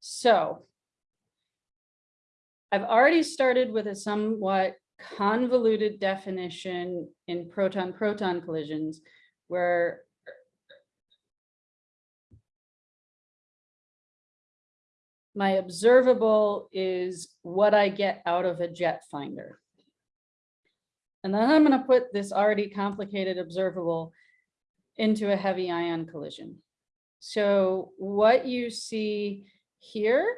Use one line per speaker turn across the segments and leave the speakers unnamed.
So I've already started with a somewhat convoluted definition in proton-proton collisions where my observable is what I get out of a jet finder. And then I'm going to put this already complicated observable into a heavy ion collision. So what you see here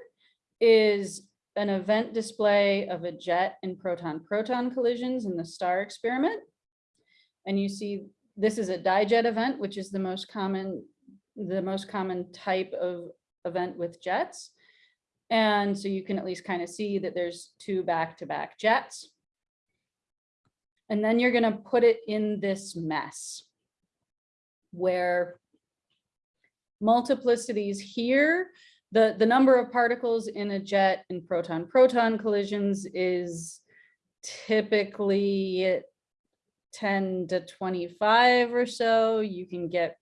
is an event display of a jet and proton-proton collisions in the STAR experiment. And you see this is a dijet event, which is the most common, the most common type of event with jets. And so you can at least kind of see that there's two back-to-back -back jets. And then you're going to put it in this mess where multiplicities here, the, the number of particles in a jet in proton-proton collisions is typically 10 to 25 or so. You can get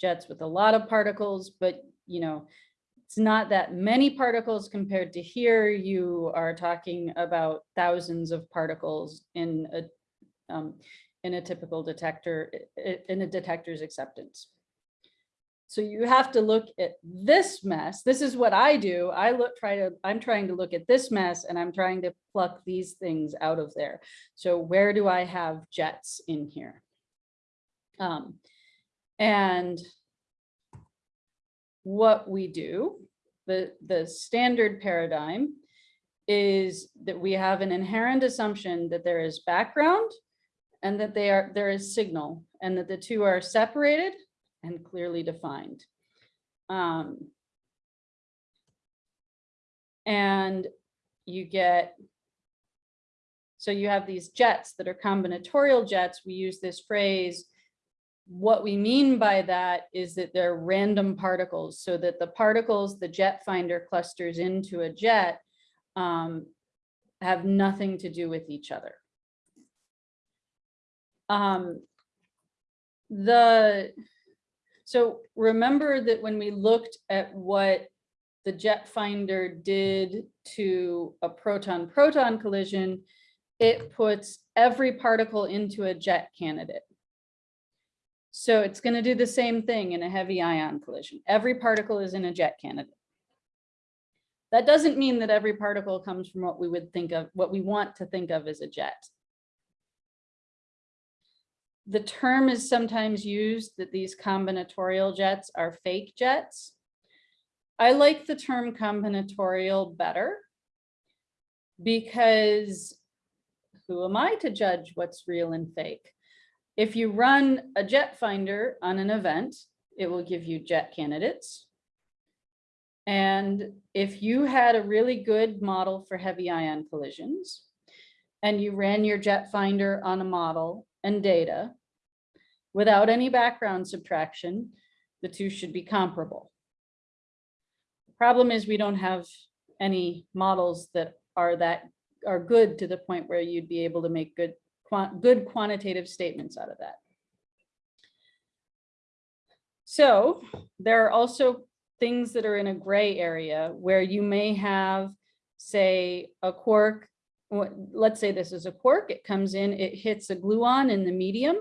jets with a lot of particles, but you know, it's not that many particles compared to here. You are talking about thousands of particles in a um, in a typical detector, in a detector's acceptance. So you have to look at this mess. This is what I do. I look, try to, I'm trying to look at this mess and I'm trying to pluck these things out of there. So where do I have jets in here? Um, and what we do, the, the standard paradigm is that we have an inherent assumption that there is background and that they are there is signal and that the two are separated and clearly defined. Um, and you get, so you have these jets that are combinatorial jets. We use this phrase. What we mean by that is that they're random particles so that the particles the jet finder clusters into a jet um, have nothing to do with each other. Um, the, so remember that when we looked at what the jet finder did to a proton-proton collision, it puts every particle into a jet candidate. So it's going to do the same thing in a heavy ion collision. Every particle is in a jet candidate. That doesn't mean that every particle comes from what we would think of, what we want to think of as a jet the term is sometimes used that these combinatorial jets are fake jets. I like the term combinatorial better because who am I to judge what's real and fake? If you run a jet finder on an event, it will give you jet candidates. And if you had a really good model for heavy ion collisions and you ran your jet finder on a model and data without any background subtraction, the two should be comparable. The problem is we don't have any models that are that are good to the point where you'd be able to make good good quantitative statements out of that. So there are also things that are in a gray area where you may have, say, a quark let's say this is a quark, it comes in, it hits a gluon in the medium.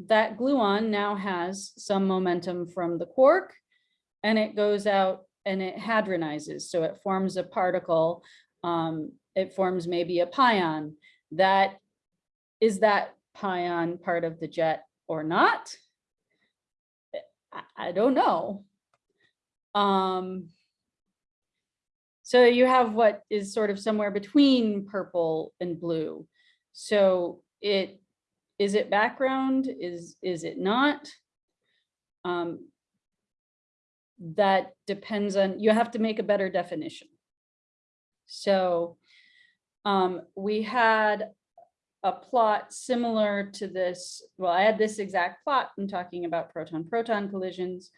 That gluon now has some momentum from the quark and it goes out and it hadronizes. So it forms a particle, um, it forms maybe a pion. That is that pion part of the jet or not? I, I don't know. Um, so you have what is sort of somewhere between purple and blue. So it is it background? Is is it not? Um, that depends on you have to make a better definition. So um, we had a plot similar to this. Well, I had this exact plot. I'm talking about proton-proton collisions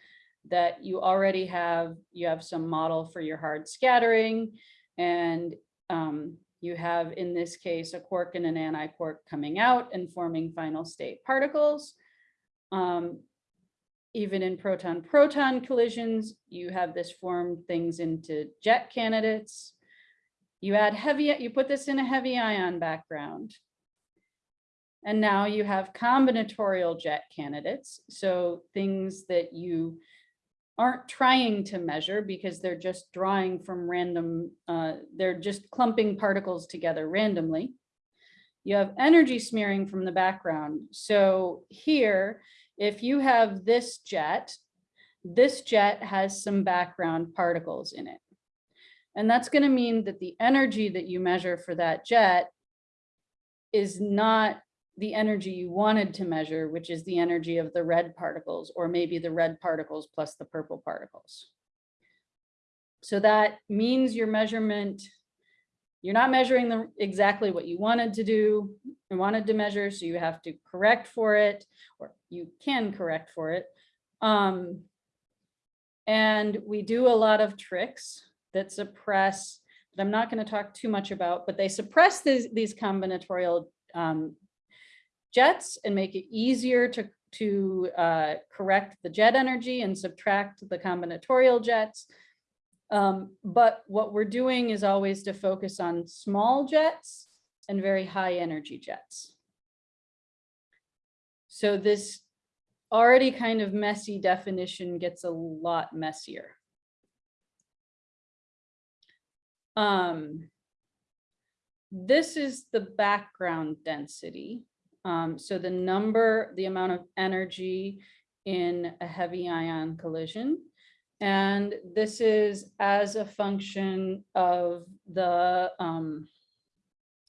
that you already have, you have some model for your hard scattering and um, you have, in this case, a quark and an antiquark coming out and forming final state particles. Um, even in proton-proton collisions, you have this form things into jet candidates. You add heavy, you put this in a heavy ion background. And now you have combinatorial jet candidates. So things that you aren't trying to measure because they're just drawing from random, uh, they're just clumping particles together randomly. You have energy smearing from the background. So here, if you have this jet, this jet has some background particles in it. And that's going to mean that the energy that you measure for that jet is not the energy you wanted to measure, which is the energy of the red particles, or maybe the red particles plus the purple particles. So that means your measurement, you're not measuring the exactly what you wanted to do, and wanted to measure, so you have to correct for it, or you can correct for it. Um, and we do a lot of tricks that suppress, that I'm not going to talk too much about, but they suppress these, these combinatorial um, jets and make it easier to, to uh, correct the jet energy and subtract the combinatorial jets. Um, but what we're doing is always to focus on small jets and very high energy jets. So this already kind of messy definition gets a lot messier. Um, this is the background density. Um, so the number, the amount of energy in a heavy ion collision. And this is as a function of the um,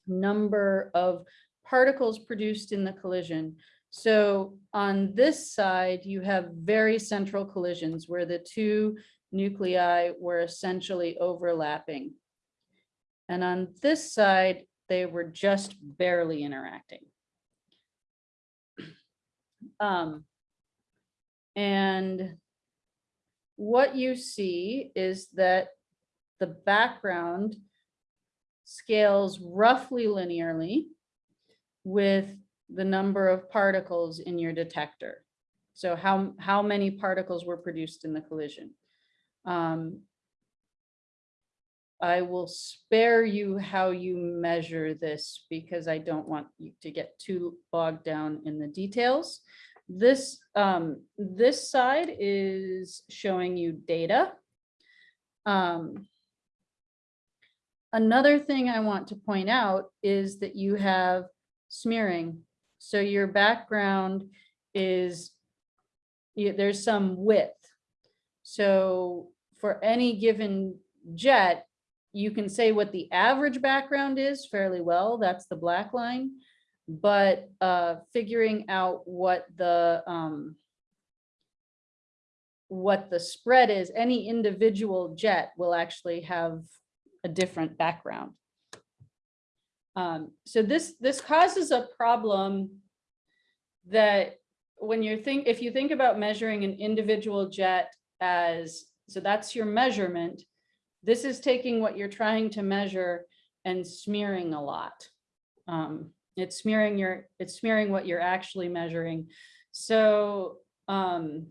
number of particles produced in the collision. So on this side, you have very central collisions where the two nuclei were essentially overlapping. And on this side, they were just barely interacting. Um, and what you see is that the background scales roughly linearly with the number of particles in your detector. So how, how many particles were produced in the collision. Um, I will spare you how you measure this because I don't want you to get too bogged down in the details. This, um, this side is showing you data. Um, another thing I want to point out is that you have smearing. So your background is, you, there's some width. So for any given jet, you can say what the average background is fairly well. That's the black line. But uh, figuring out what the um, what the spread is, any individual jet will actually have a different background. Um, so this this causes a problem that when you're think if you think about measuring an individual jet as so that's your measurement this is taking what you're trying to measure and smearing a lot. Um, it's smearing your, it's smearing what you're actually measuring. So um,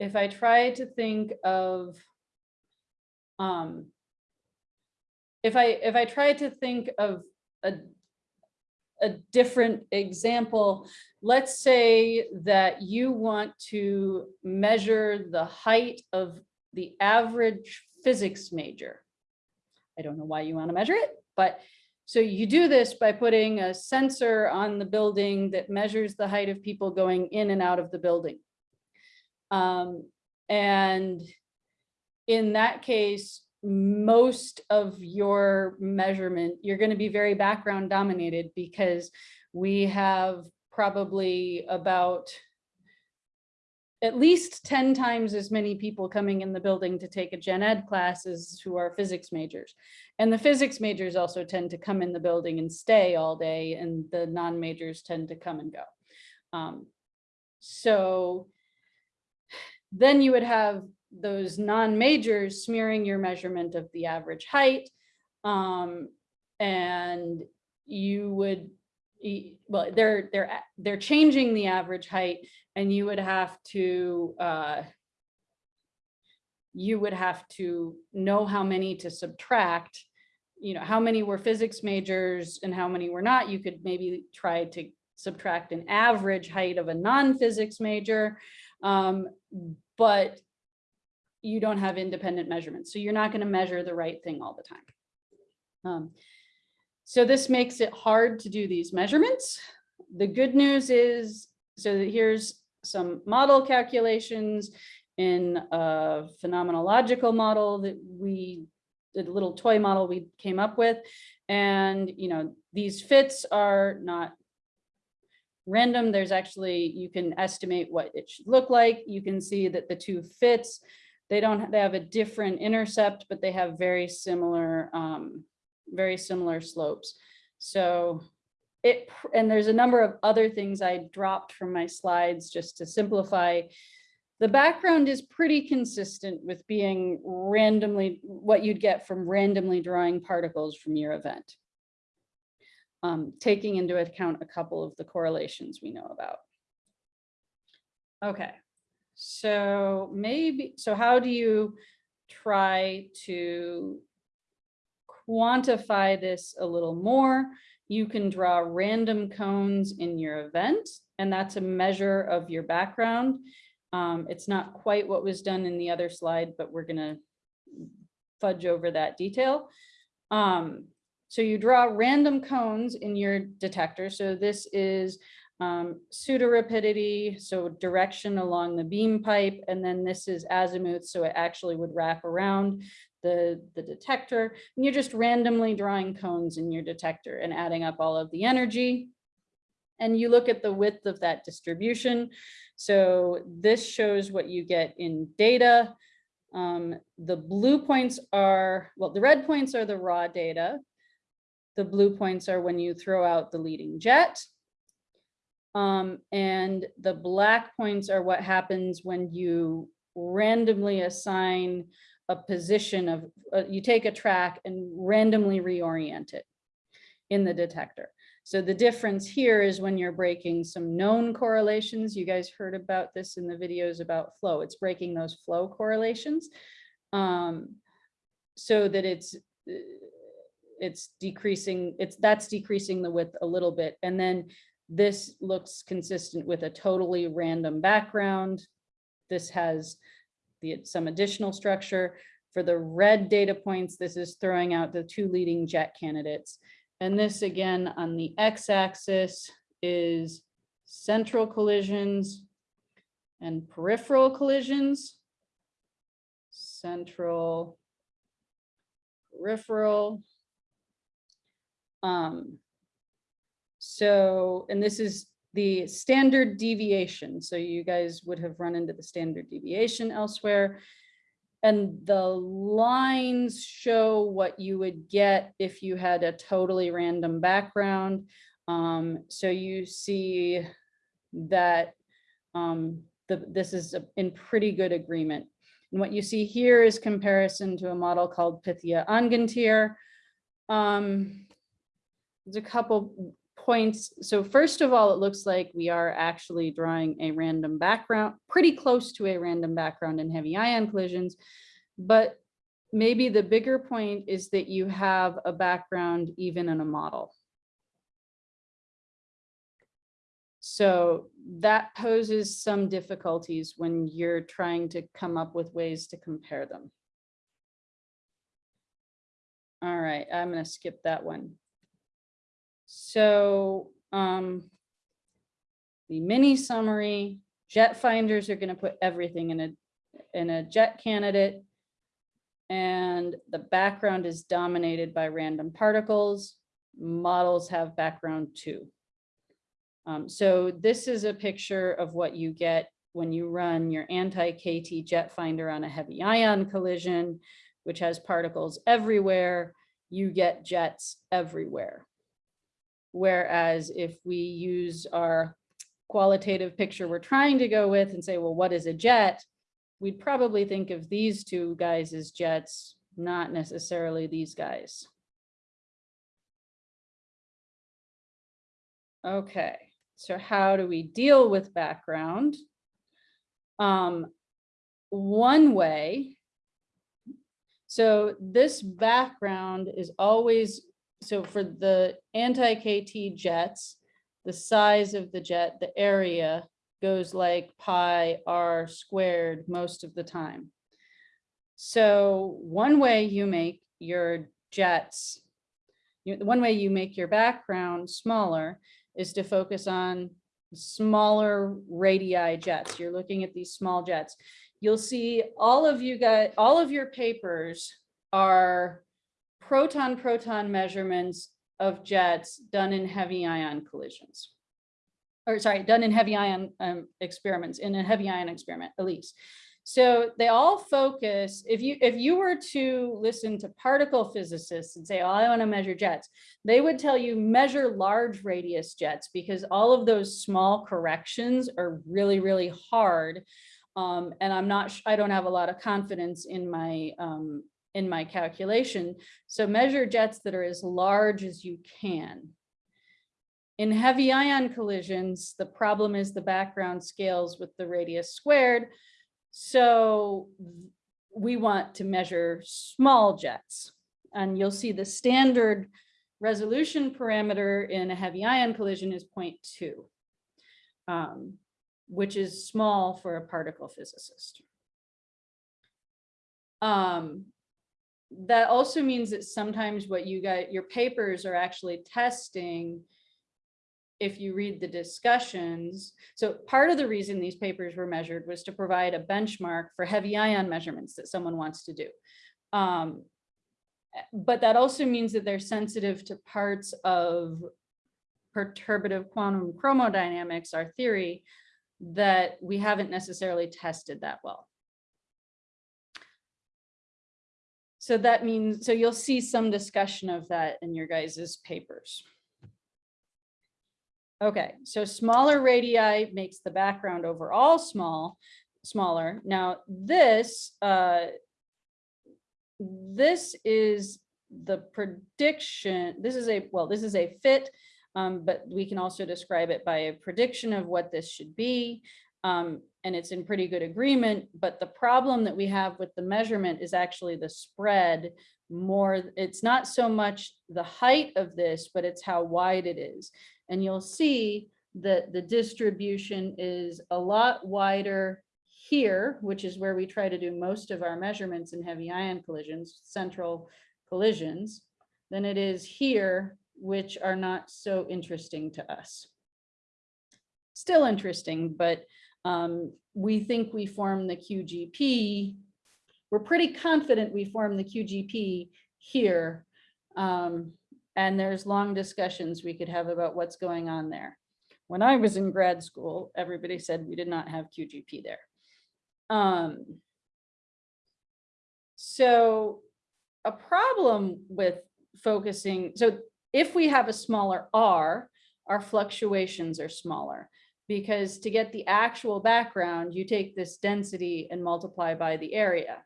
if I try to think of, um, if I if I try to think of a a different example, let's say that you want to measure the height of the average physics major. I don't know why you want to measure it, but so you do this by putting a sensor on the building that measures the height of people going in and out of the building. Um, and in that case, most of your measurement, you're going to be very background dominated because we have probably about at least 10 times as many people coming in the building to take a gen ed classes who are physics majors. And the physics majors also tend to come in the building and stay all day and the non-majors tend to come and go. Um, so then you would have those non-majors smearing your measurement of the average height. Um, and you would, well, they're, they're, they're changing the average height and you would have to, uh, you would have to know how many to subtract, you know, how many were physics majors and how many were not. You could maybe try to subtract an average height of a non-physics major. Um, but you don't have independent measurements. So you're not going to measure the right thing all the time. Um, so this makes it hard to do these measurements. The good news is, so here's some model calculations in a phenomenological model that we, the little toy model we came up with. And, you know, these fits are not random. There's actually, you can estimate what it should look like. You can see that the two fits, they don't, they have a different intercept, but they have very similar, um, very similar slopes. So it, and there's a number of other things I dropped from my slides just to simplify. The background is pretty consistent with being randomly, what you'd get from randomly drawing particles from your event. Um, taking into account a couple of the correlations we know about. Okay, so maybe, so how do you try to quantify this a little more? You can draw random cones in your event, and that's a measure of your background. Um, it's not quite what was done in the other slide, but we're gonna fudge over that detail. Um, so you draw random cones in your detector. So this is um, pseudo rapidity, so direction along the beam pipe, and then this is azimuth, so it actually would wrap around the, the detector. And you're just randomly drawing cones in your detector and adding up all of the energy. And you look at the width of that distribution. So this shows what you get in data. Um, the blue points are, well, the red points are the raw data. The blue points are when you throw out the leading jet. Um, and the black points are what happens when you randomly assign a position of, uh, you take a track and randomly reorient it in the detector. So the difference here is when you're breaking some known correlations, you guys heard about this in the videos about flow, it's breaking those flow correlations um, so that it's, it's decreasing, it's that's decreasing the width a little bit. And then this looks consistent with a totally random background. This has the, some additional structure. For the red data points, this is throwing out the two leading jet candidates. And this again on the x-axis is central collisions and peripheral collisions. Central, peripheral. Um, so, and this is the standard deviation. So you guys would have run into the standard deviation elsewhere. And the lines show what you would get if you had a totally random background. Um, so you see that um, the, this is a, in pretty good agreement. And what you see here is comparison to a model called Pythia Angantyr. Um, there's a couple points. So first of all, it looks like we are actually drawing a random background, pretty close to a random background in heavy ion collisions. But maybe the bigger point is that you have a background even in a model. So that poses some difficulties when you're trying to come up with ways to compare them. All right, I'm going to skip that one. So um, the mini summary, jet finders are going to put everything in a in a jet candidate. And the background is dominated by random particles. Models have background too. Um, so this is a picture of what you get when you run your anti-KT jet finder on a heavy ion collision, which has particles everywhere. You get jets everywhere. Whereas if we use our qualitative picture we're trying to go with and say, well, what is a jet? We'd probably think of these two guys as jets, not necessarily these guys. Okay, So how do we deal with background? Um, one way. So this background is always, so for the anti-KT jets, the size of the jet, the area goes like pi r squared most of the time. So one way you make your jets, one way you make your background smaller is to focus on smaller radii jets. You're looking at these small jets. You'll see all of you got, all of your papers are proton-proton measurements of jets done in heavy ion collisions. Or sorry, done in heavy ion um, experiments, in a heavy ion experiment, at least. So they all focus, if you if you were to listen to particle physicists and say, oh, I want to measure jets, they would tell you measure large radius jets because all of those small corrections are really, really hard. Um, and I'm not, I don't have a lot of confidence in my um, in my calculation. So measure jets that are as large as you can. In heavy ion collisions, the problem is the background scales with the radius squared. So we want to measure small jets. And you'll see the standard resolution parameter in a heavy ion collision is 0.2, um, which is small for a particle physicist. Um, that also means that sometimes what you got, your papers are actually testing if you read the discussions, so part of the reason these papers were measured was to provide a benchmark for heavy ion measurements that someone wants to do. Um, but that also means that they're sensitive to parts of perturbative quantum chromodynamics, our theory, that we haven't necessarily tested that well. So that means, so you'll see some discussion of that in your guys's papers. Okay, so smaller radii makes the background overall small, smaller. Now this, uh, this is the prediction. This is a, well, this is a fit, um, but we can also describe it by a prediction of what this should be. Um, and it's in pretty good agreement, but the problem that we have with the measurement is actually the spread more, it's not so much the height of this, but it's how wide it is. And you'll see that the distribution is a lot wider here, which is where we try to do most of our measurements in heavy ion collisions, central collisions, than it is here, which are not so interesting to us. Still interesting, but um, we think we form the QGP. We're pretty confident we form the QGP here. Um, and there's long discussions we could have about what's going on there. When I was in grad school, everybody said we did not have QGP there. Um, so a problem with focusing, so if we have a smaller R, our fluctuations are smaller because to get the actual background, you take this density and multiply by the area.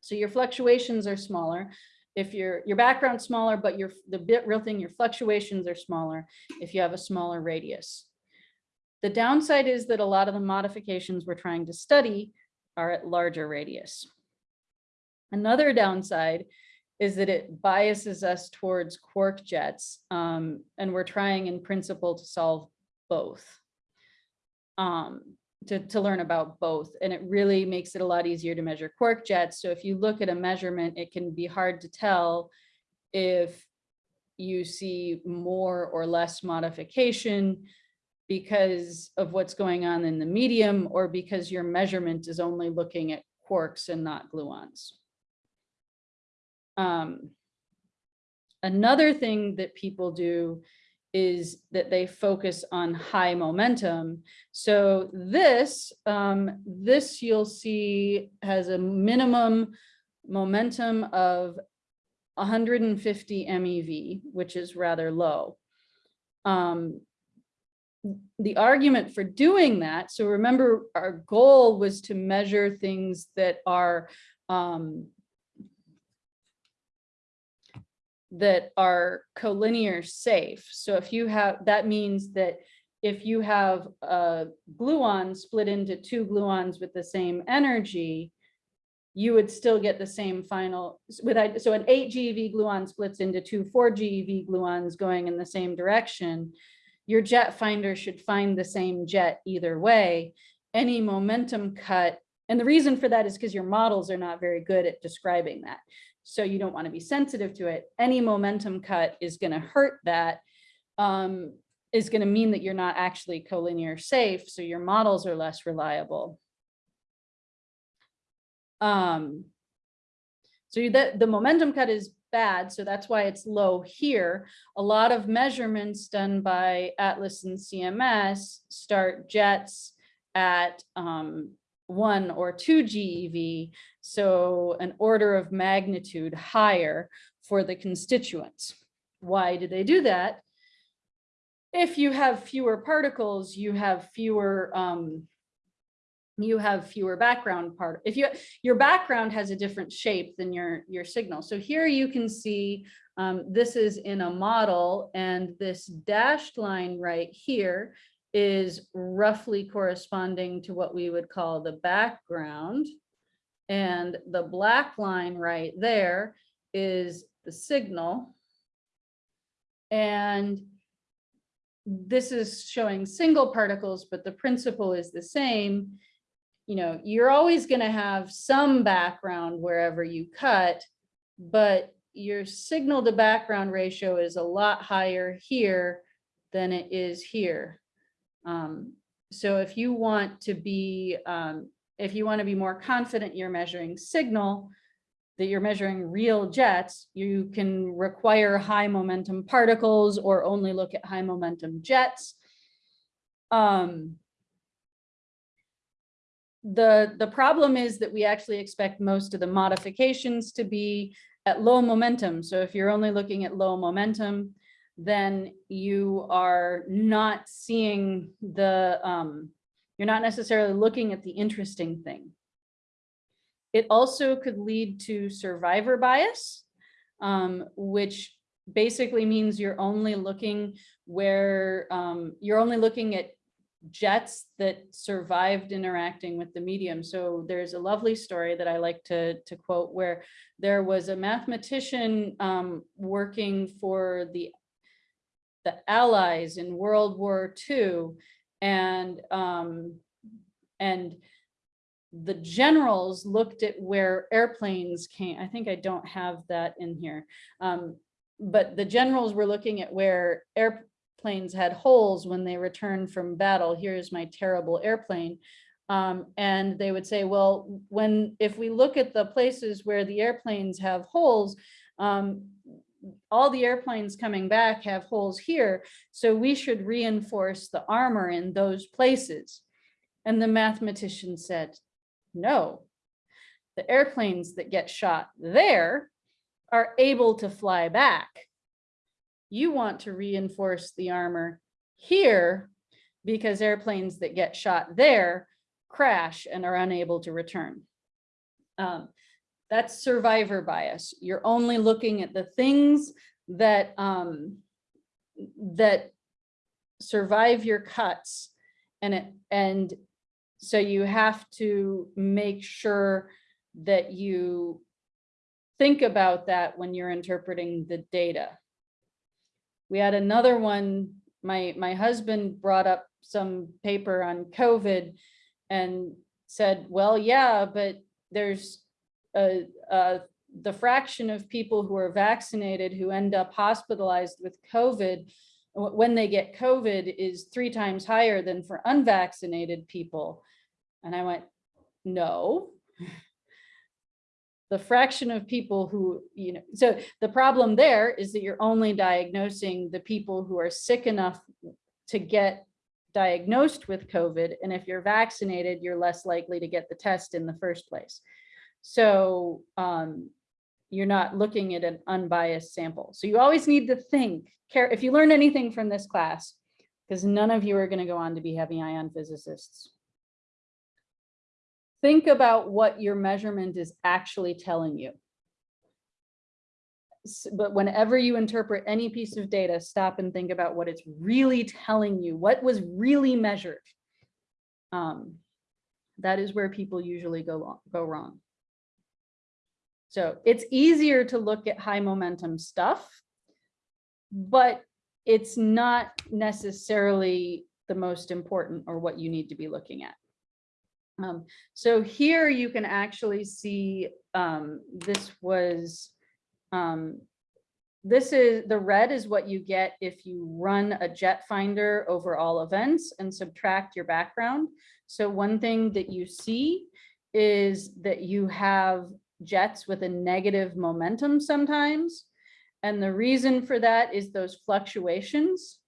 So your fluctuations are smaller if your your background's smaller, but your the bit real thing, your fluctuations are smaller if you have a smaller radius. The downside is that a lot of the modifications we're trying to study are at larger radius. Another downside is that it biases us towards quark jets, um, and we're trying in principle to solve both. Um, to, to learn about both. And it really makes it a lot easier to measure quark jets. So if you look at a measurement, it can be hard to tell if you see more or less modification because of what's going on in the medium or because your measurement is only looking at quarks and not gluons. Um, another thing that people do is that they focus on high momentum. So this, um, this you'll see has a minimum momentum of 150 MeV, which is rather low. Um, the argument for doing that, so remember our goal was to measure things that are um, that are collinear safe. So if you have, that means that if you have a gluon split into two gluons with the same energy, you would still get the same final, with, so an eight GeV gluon splits into two four GeV gluons going in the same direction. Your jet finder should find the same jet either way. Any momentum cut, and the reason for that is because your models are not very good at describing that. So you don't want to be sensitive to it. Any momentum cut is going to hurt that. Um, is going to mean that you're not actually collinear safe, so your models are less reliable. Um, so the, the momentum cut is bad, so that's why it's low here. A lot of measurements done by Atlas and CMS start jets at um, one or two GeV, so an order of magnitude higher for the constituents. Why do they do that? If you have fewer particles, you have fewer um, you have fewer background part. If you, your background has a different shape than your, your signal. So here you can see, um, this is in a model and this dashed line right here is roughly corresponding to what we would call the background. And the black line right there is the signal. And this is showing single particles, but the principle is the same you know, you're always going to have some background wherever you cut, but your signal to background ratio is a lot higher here than it is here. Um, so if you want to be, um, if you want to be more confident you're measuring signal, that you're measuring real jets, you can require high momentum particles or only look at high momentum jets. Um, the, the problem is that we actually expect most of the modifications to be at low momentum. So if you're only looking at low momentum, then you are not seeing the, um, you're not necessarily looking at the interesting thing. It also could lead to survivor bias, um, which basically means you're only looking where um, you're only looking at jets that survived interacting with the medium. So there's a lovely story that I like to, to quote where there was a mathematician um, working for the, the Allies in World War II and, um, and the generals looked at where airplanes came. I think I don't have that in here. Um, but the generals were looking at where airplanes had holes when they returned from battle. Here's my terrible airplane. Um, and they would say, well, when if we look at the places where the airplanes have holes, um, all the airplanes coming back have holes here, so we should reinforce the armor in those places. And the mathematician said, no, the airplanes that get shot there are able to fly back you want to reinforce the armor here because airplanes that get shot there crash and are unable to return. Um, that's survivor bias. You're only looking at the things that um, that survive your cuts and it and so you have to make sure that you think about that when you're interpreting the data. We had another one, my, my husband brought up some paper on COVID and said, well, yeah, but there's a, the fraction of people who are vaccinated who end up hospitalized with COVID when they get COVID is three times higher than for unvaccinated people. And I went, no, the fraction of people who, you know, so the problem there is that you're only diagnosing the people who are sick enough to get diagnosed with COVID. And if you're vaccinated, you're less likely to get the test in the first place. So um, you're not looking at an unbiased sample. So you always need to think, care if you learn anything from this class, because none of you are going to go on to be heavy ion physicists think about what your measurement is actually telling you. but whenever you interpret any piece of data, stop and think about what it's really telling you, what was really measured. Um, that is where people usually go, go wrong. So it's easier to look at high momentum stuff, but it's not necessarily the most important or what you need to be looking at. Um, so here you can actually see, um, this was, um, this is, the red is what you get if you run a jet finder over all events and subtract your background. So one thing that you see is that you have jets with a negative momentum sometimes. And the reason for that is those fluctuations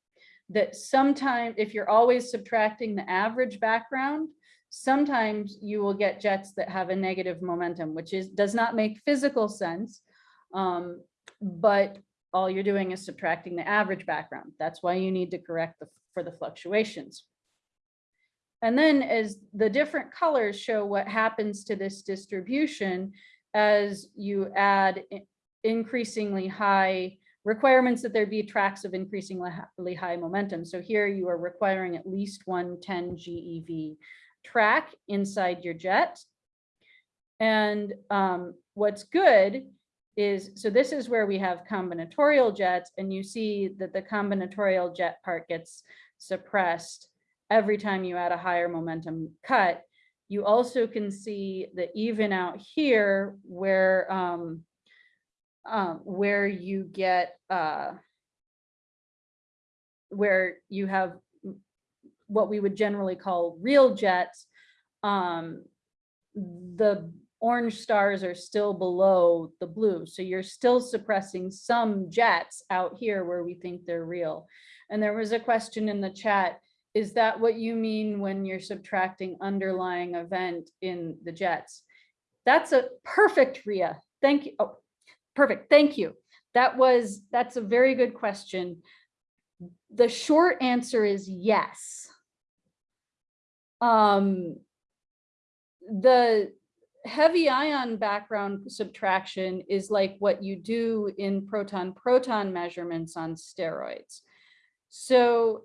that sometimes, if you're always subtracting the average background, sometimes you will get jets that have a negative momentum, which is, does not make physical sense. Um, but all you're doing is subtracting the average background. That's why you need to correct the, for the fluctuations. And then as the different colors show what happens to this distribution as you add increasingly high requirements that there be tracks of increasingly high momentum. So here you are requiring at least one 10 GeV track inside your jet. And um, what's good is, so this is where we have combinatorial jets and you see that the combinatorial jet part gets suppressed every time you add a higher momentum cut. You also can see that even out here where um, um, where you get uh, where you have what we would generally call real jets, um, the orange stars are still below the blue. So you're still suppressing some jets out here where we think they're real. And there was a question in the chat, is that what you mean when you're subtracting underlying event in the jets? That's a perfect, Ria. Thank you. Oh, perfect. Thank you. That was, that's a very good question. The short answer is yes. Um, the heavy ion background subtraction is like what you do in proton-proton measurements on steroids. So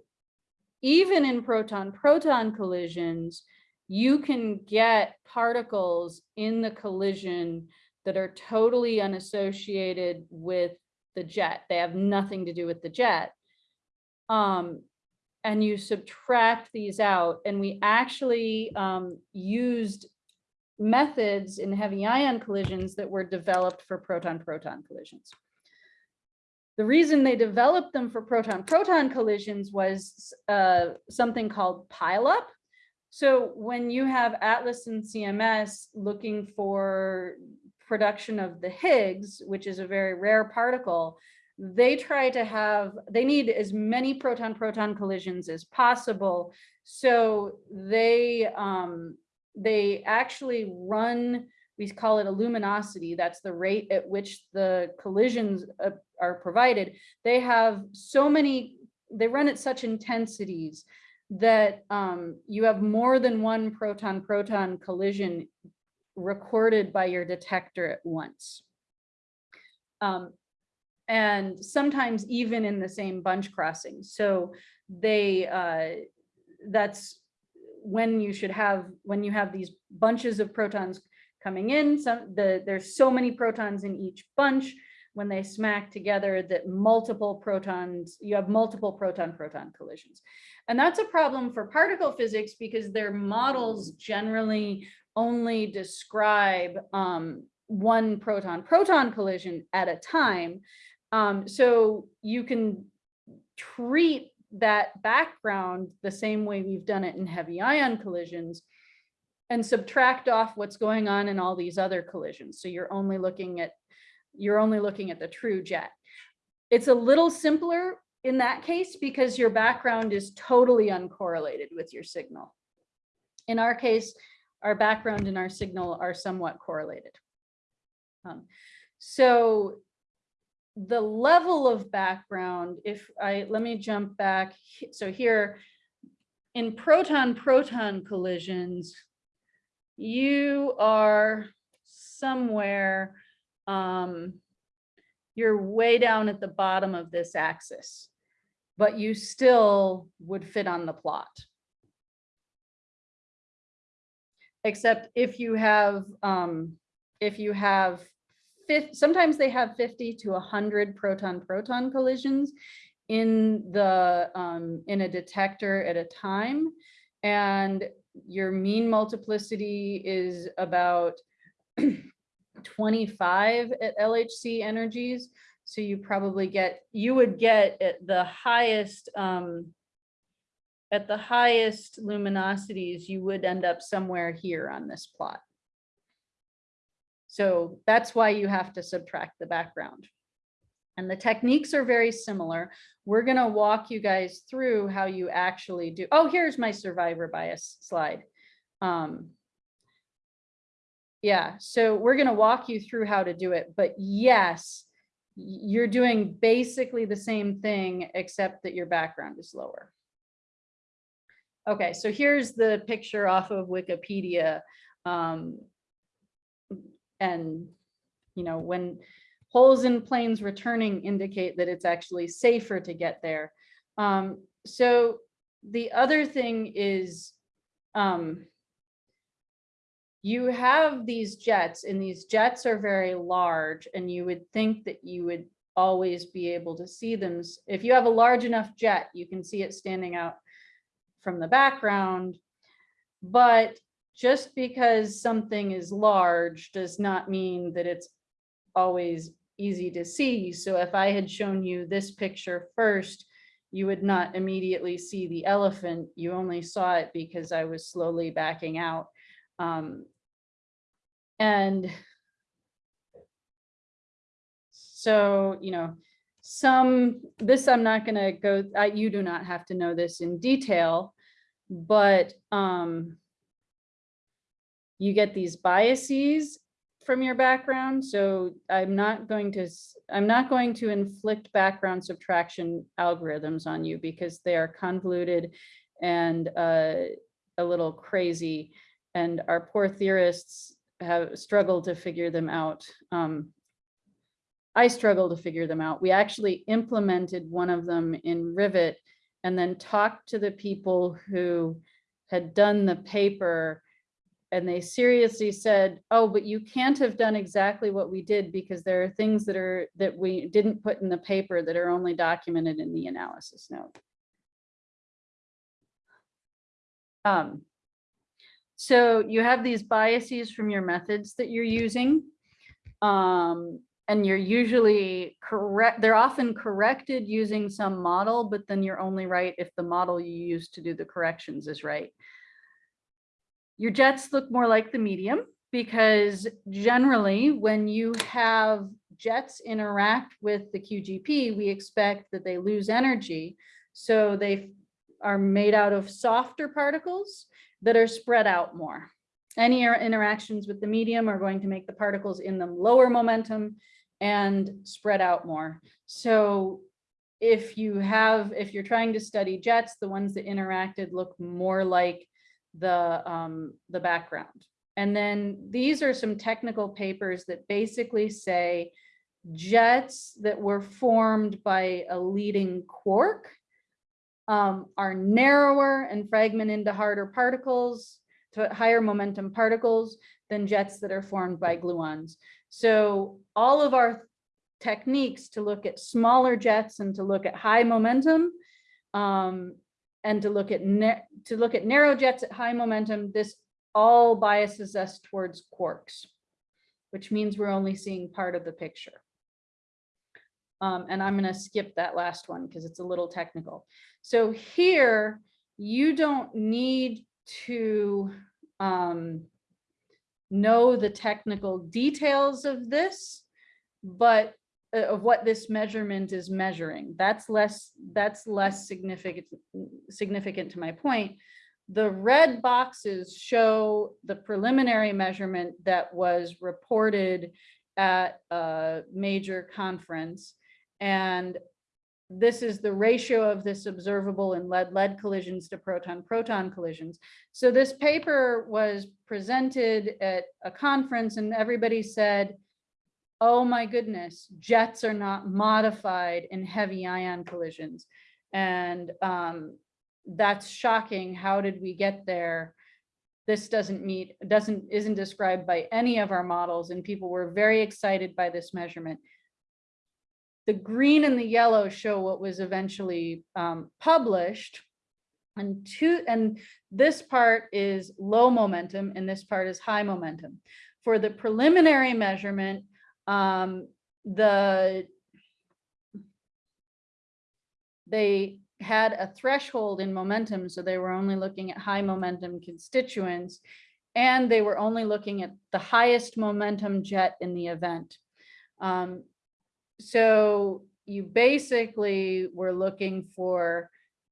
even in proton-proton collisions, you can get particles in the collision that are totally unassociated with the jet. They have nothing to do with the jet. Um, and you subtract these out, and we actually um, used methods in heavy ion collisions that were developed for proton-proton collisions. The reason they developed them for proton-proton collisions was uh, something called pileup. So when you have Atlas and CMS looking for production of the Higgs, which is a very rare particle, they try to have, they need as many proton-proton collisions as possible. So they, um, they actually run, we call it a luminosity, that's the rate at which the collisions uh, are provided. They have so many, they run at such intensities that um, you have more than one proton-proton collision recorded by your detector at once. Um, and sometimes even in the same bunch crossing. So they, uh, that's when you should have, when you have these bunches of protons coming in, some, the, there's so many protons in each bunch, when they smack together that multiple protons, you have multiple proton-proton collisions. And that's a problem for particle physics because their models generally only describe um, one proton-proton collision at a time. Um, so you can treat that background the same way we've done it in heavy ion collisions and subtract off what's going on in all these other collisions. So you're only looking at you're only looking at the true jet. It's a little simpler in that case because your background is totally uncorrelated with your signal. In our case, our background and our signal are somewhat correlated. Um, so the level of background, if I, let me jump back. So here in proton-proton collisions, you are somewhere um, you're way down at the bottom of this axis, but you still would fit on the plot. Except if you have, um, if you have sometimes they have fifty to hundred proton-proton collisions in the, um, in a detector at a time. And your mean multiplicity is about twenty-five at LHC energies. So you probably get, you would get at the highest, um, at the highest luminosities, you would end up somewhere here on this plot. So that's why you have to subtract the background. And the techniques are very similar. We're gonna walk you guys through how you actually do. Oh, here's my survivor bias slide. Um, yeah, so we're gonna walk you through how to do it, but yes, you're doing basically the same thing, except that your background is lower. Okay, so here's the picture off of Wikipedia. Um, and, you know, when holes in planes returning indicate that it's actually safer to get there. Um, so the other thing is, um, you have these jets and these jets are very large and you would think that you would always be able to see them. If you have a large enough jet, you can see it standing out from the background. But just because something is large does not mean that it's always easy to see. So if I had shown you this picture first, you would not immediately see the elephant. You only saw it because I was slowly backing out. Um, and so, you know, some, this I'm not gonna go, I, you do not have to know this in detail, but um, you get these biases from your background. So I'm not going to, I'm not going to inflict background subtraction algorithms on you because they are convoluted and uh, a little crazy. And our poor theorists have struggled to figure them out. Um, I struggle to figure them out. We actually implemented one of them in Rivet and then talked to the people who had done the paper and they seriously said, oh, but you can't have done exactly what we did because there are things that are, that we didn't put in the paper that are only documented in the analysis note. Um, so you have these biases from your methods that you're using. Um, and you're usually correct, they're often corrected using some model, but then you're only right if the model you use to do the corrections is right. Your jets look more like the medium because generally when you have jets interact with the QGP, we expect that they lose energy. So they are made out of softer particles that are spread out more. Any er- interactions with the medium are going to make the particles in them lower momentum and spread out more. So if you have, if you're trying to study jets, the ones that interacted look more like the, um, the background. And then these are some technical papers that basically say jets that were formed by a leading quark um, are narrower and fragment into harder particles, to higher momentum particles than jets that are formed by gluons. So all of our techniques to look at smaller jets and to look at high momentum um, and to look at to look at narrow jets at high momentum, this all biases us towards quarks, which means we're only seeing part of the picture. Um, and I'm gonna skip that last one because it's a little technical. So here, you don't need to um, know the technical details of this, but Uh, of what this measurement is measuring. That's less, that's less significant, significant to my point. The red boxes show the preliminary measurement that was reported at a major conference. And this is the ratio of this observable in lead-lead collisions to proton-proton collisions. So this paper was presented at a conference and everybody said, oh my goodness, jets are not modified in heavy ion collisions. And um, that's shocking. How did we get there? This doesn't meet, doesn't, isn't described by any of our models and people were very excited by this measurement. The green and the yellow show what was eventually um, published. And two, and this part is low momentum and this part is high momentum. For the preliminary measurement, um, the they had a threshold in momentum, so they were only looking at high momentum constituents, and they were only looking at the highest momentum jet in the event. Um, so you basically were looking for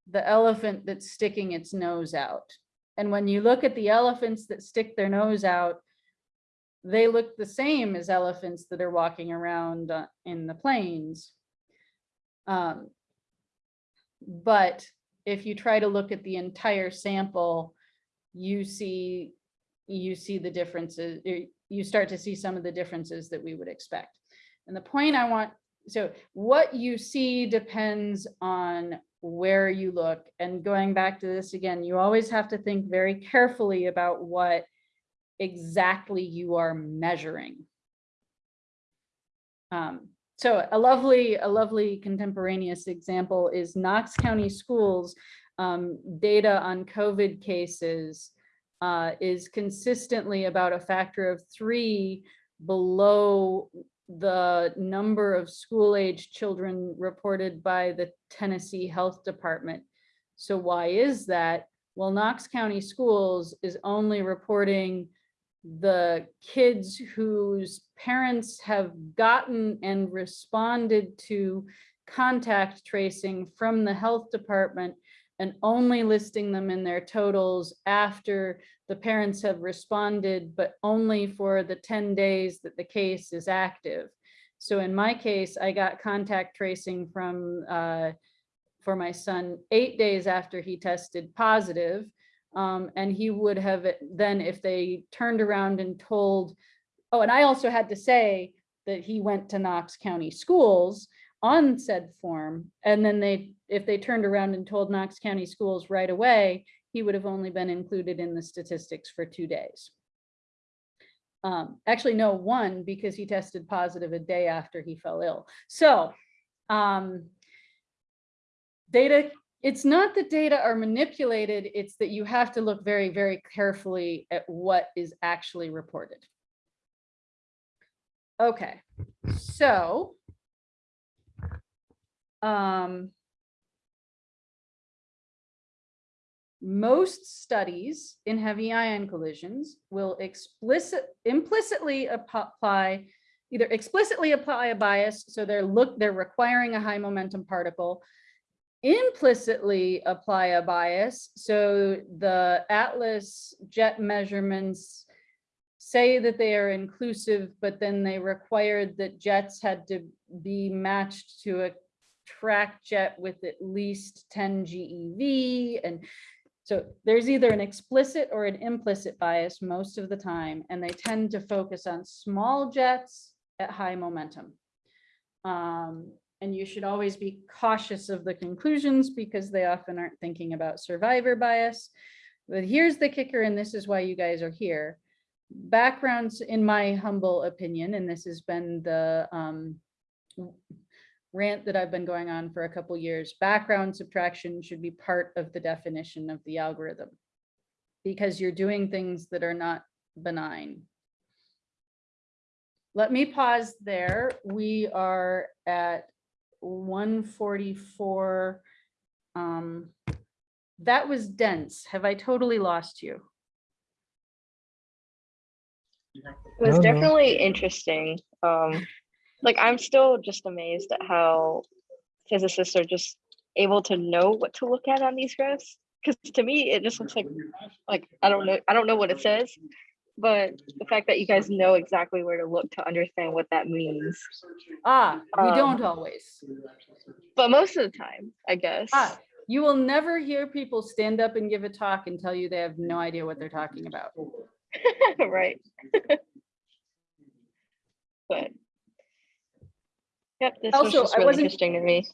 the elephant that's sticking its nose out. And when you look at the elephants that stick their nose out, they look the same as elephants that are walking around uh, in the plains. Um, but if you try to look at the entire sample, you see, you see the differences, you- you start to see some of the differences that we would expect. And the point I want, so what you see depends on where you look. And going back to this again, you always have to think very carefully about what exactly you are measuring. Um, so a lovely, a lovely contemporaneous example is Knox County Schools um, data on COVID cases uh, is consistently about a factor of three below the number of school-age children reported by the Tennessee Health Department. So why is that? Well, Knox County Schools is only reporting the kids whose parents have gotten and responded to contact tracing from the health department and only listing them in their totals after the parents have responded, but only for the 10 days that the case is active. So in my case, I got contact tracing from uh, for my son eight days after he tested positive. Um, and he would have then, if they turned around and told, oh, and I also had to say that he went to Knox County Schools on said form. And then they, if they turned around and told Knox County Schools right away, he would have only been included in the statistics for two days. Um, actually, no, one, because he tested positive a day after he fell ill. So, um, data it's not that data are manipulated, it's that you have to look very, very carefully at what is actually reported. Okay, so. Um. Most studies in heavy ion collisions will explicit, implicitly apply, either explicitly apply a bias, so they're look, they're requiring a high momentum particle, implicitly apply a bias. So the Atlas jet measurements say that they are inclusive, but then they required that jets had to be matched to a track jet with at least 10 GeV. And so there's either an explicit or an implicit bias most of the time, and they tend to focus on small jets at high momentum. Um, and you should always be cautious of the conclusions because they often aren't thinking about survivor bias. But here's the kicker, and this is why you guys are here. Backgrounds, in my humble opinion, and this has been the um, rant that I've been going on for a couple years, background subtraction should be part of the definition of the algorithm because you're doing things that are not benign. Let me pause there. We are at one forty-four. Um, that was dense. Have I totally lost you?
It was
No, no.
definitely interesting. Um, like I'm still just amazed at how physicists are just able to know what to look at on these graphs. Because to me, it just looks like like I don't know I don't know what it says, but the fact that you guys know exactly where to look to understand what that means.
Ah, we
Um,
don't always.
But most of the time, I guess.
Ah, you will never hear people stand up and give a talk and tell you they have no idea what they're talking about.
right. but Yep, this was
Also,
just
I
really interesting to me.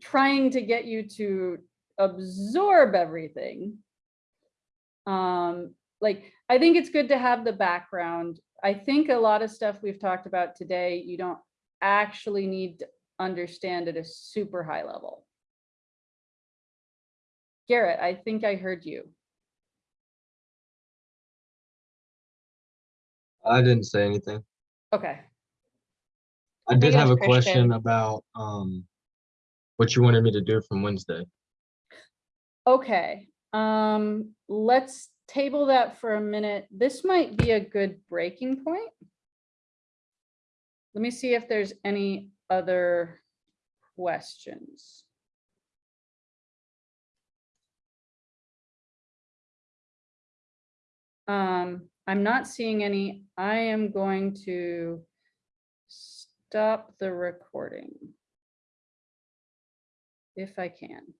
trying to get you to absorb everything. Um, like, I think it's good to have the background. I think a lot of stuff we've talked about today, you don't actually need to understand at a super high level. Garrett, I think I heard you.
I didn't say anything.
Okay,
I did have a question about, um, what you wanted me to do from Wednesday.
okay. Um, let's table that for a minute. This might be a good breaking point. Let me see if there's any other questions. Um, I'm not seeing any. I am going to stop the recording. If I can.